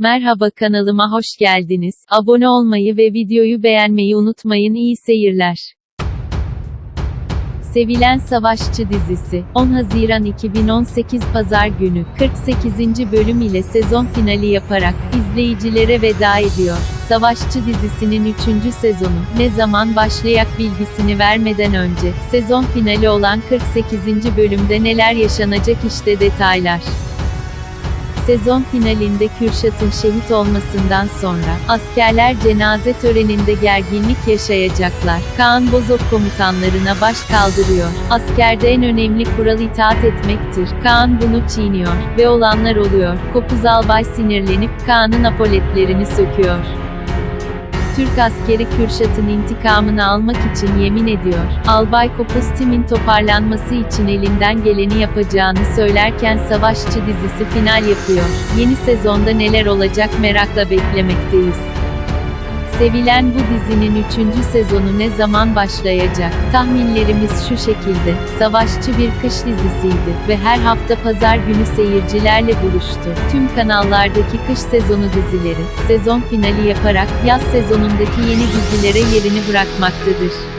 Merhaba kanalıma hoş geldiniz. Abone olmayı ve videoyu beğenmeyi unutmayın. İyi seyirler. Sevilen Savaşçı dizisi, 10 Haziran 2018 Pazar günü, 48. bölüm ile sezon finali yaparak, izleyicilere veda ediyor. Savaşçı dizisinin 3. sezonu, ne zaman başlayak bilgisini vermeden önce, sezon finali olan 48. bölümde neler yaşanacak işte detaylar. Sezon finalinde Kürşat'ın şehit olmasından sonra, askerler cenaze töreninde gerginlik yaşayacaklar. Kaan Bozok komutanlarına baş kaldırıyor. Askerde en önemli kural itaat etmektir. Kaan bunu çiğniyor. Ve olanlar oluyor. Kopuz albay sinirlenip Kaan'ın apoletlerini söküyor. Türk askeri Kürşat'ın intikamını almak için yemin ediyor. Albay Kopuz Tim'in toparlanması için elinden geleni yapacağını söylerken Savaşçı dizisi final yapıyor. Yeni sezonda neler olacak merakla beklemekteyiz. Sevilen bu dizinin 3. sezonu ne zaman başlayacak? Tahminlerimiz şu şekilde. Savaşçı bir kış dizisiydi ve her hafta pazar günü seyircilerle buluştu. Tüm kanallardaki kış sezonu dizileri, sezon finali yaparak yaz sezonundaki yeni dizilere yerini bırakmaktadır.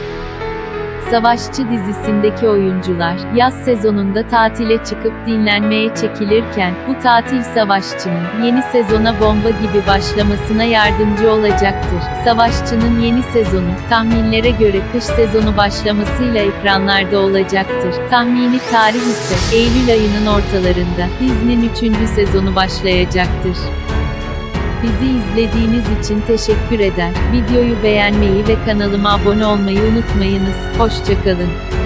Savaşçı dizisindeki oyuncular, yaz sezonunda tatile çıkıp dinlenmeye çekilirken, bu tatil Savaşçı'nın, yeni sezona bomba gibi başlamasına yardımcı olacaktır. Savaşçı'nın yeni sezonu, tahminlere göre kış sezonu başlamasıyla ekranlarda olacaktır. Tahmini tarih ise, Eylül ayının ortalarında, dizinin 3. sezonu başlayacaktır. Bizi izlediğiniz için teşekkür eder. Videoyu beğenmeyi ve kanalıma abone olmayı unutmayınız. Hoşçakalın.